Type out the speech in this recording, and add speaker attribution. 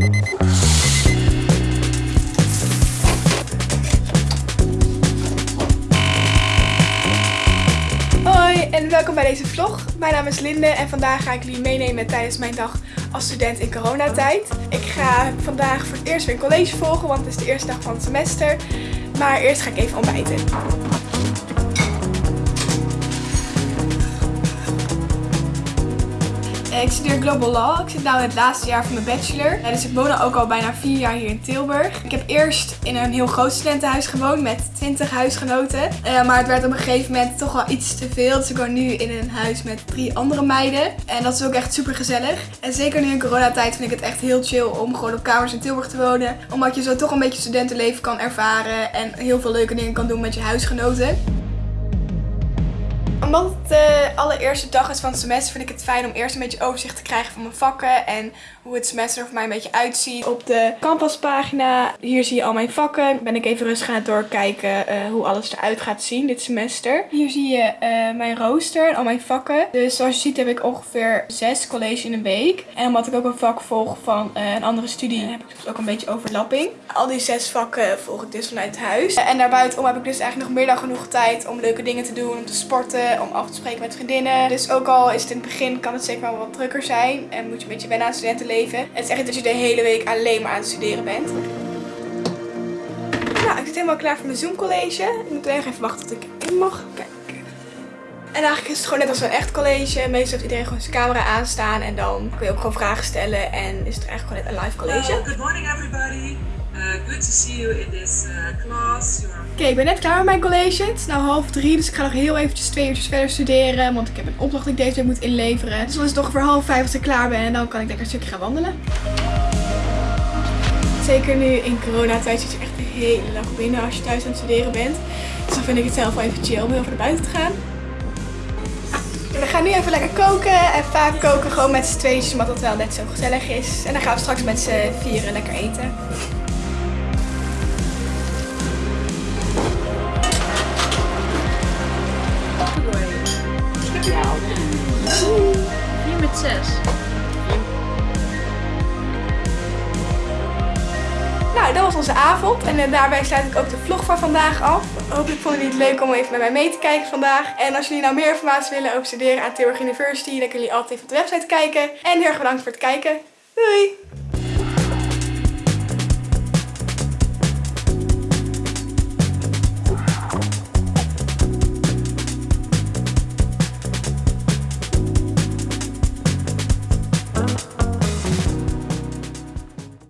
Speaker 1: Hoi en welkom bij deze vlog. Mijn naam is Linde en vandaag ga ik jullie meenemen tijdens mijn dag als student in coronatijd. Ik ga vandaag voor het eerst weer een college volgen, want het is de eerste dag van het semester. Maar eerst ga ik even ontbijten. Ik studeer Global Law. Ik zit nu in het laatste jaar van mijn bachelor. Eh, Dus ik woon ook al bijna vier jaar hier in Tilburg. Ik heb eerst in een heel groot studentenhuis gewoond met 20 huisgenoten. Eh, Maar het werd op een gegeven moment toch wel iets te veel. Dus ik woon nu in een huis met drie andere meiden. En dat is ook echt super gezellig. En zeker nu in coronatijd vind ik het echt heel chill om gewoon op kamers in Tilburg te wonen. Omdat je zo toch een beetje studentenleven kan ervaren. En heel veel leuke dingen kan doen met je huisgenoten omdat het de allereerste dag is van het semester vind ik het fijn om eerst een beetje overzicht te krijgen van mijn vakken en hoe het semester er voor mij een beetje uitziet. Op de canvaspagina, hier zie je al mijn vakken. Ben ik even rustig aan het doorkijken eh, hoe alles eruit gaat zien dit semester. Hier zie je eh, mijn rooster en al mijn vakken. Dus zoals je ziet heb ik ongeveer zes college in een week. En omdat ik ook een vak volg van eh, een andere studie heb ik dus ook een beetje overlapping. Al die zes vakken volg ik dus vanuit huis. En daarbuitenom heb ik dus eigenlijk nog meer dan genoeg tijd om leuke dingen te doen, om te sporten, om af te spreken met vriendinnen. Dus ook al is het in het begin, kan het zeker wel wat drukker zijn. En moet je een beetje wennen aan studentenleven. Het is echt niet dat je de hele week alleen maar aan het studeren bent. Nou, ik zit helemaal klaar voor mijn Zoom college. Ik moet even wachten tot ik in mag. Kijk. En eigenlijk is het gewoon net als een echt college. Meestal heeft iedereen gewoon zijn camera aanstaan. En dan kun je ook gewoon vragen stellen. En is het eigenlijk gewoon net een live college.
Speaker 2: Good morning everybody. To see you in this uh, class.
Speaker 1: Oké, ik ben net klaar met mijn college. Het is nu half drie, dus ik ga nog heel eventjes twee uurtjes verder studeren. Want ik heb een opdracht die ik deze week moet inleveren. Dus dan is het toch voor half vijf als ik klaar ben. En dan kan ik lekker een stukje gaan wandelen. Zeker nu in coronatijd zit je echt de hele dag binnen als je thuis aan het studeren bent. Dus dan vind ik het zelf wel even chill om heel veel naar buiten te gaan. We gaan nu even lekker koken. En vaak koken gewoon met z'n tweetjes, omdat dat wel net zo gezellig is. En dan gaan we straks met z'n vieren lekker eten.
Speaker 3: Hier met 6.
Speaker 1: Nou, dat was onze avond. En eh, daarbij sluit ik ook de vlog van vandaag af. Hopelijk vonden jullie het leuk om even met mij mee te kijken vandaag. En als jullie nou meer informatie willen over studeren aan Tilburg University, dan kunnen jullie altijd even op de website kijken. En heel erg bedankt voor het kijken. Doei!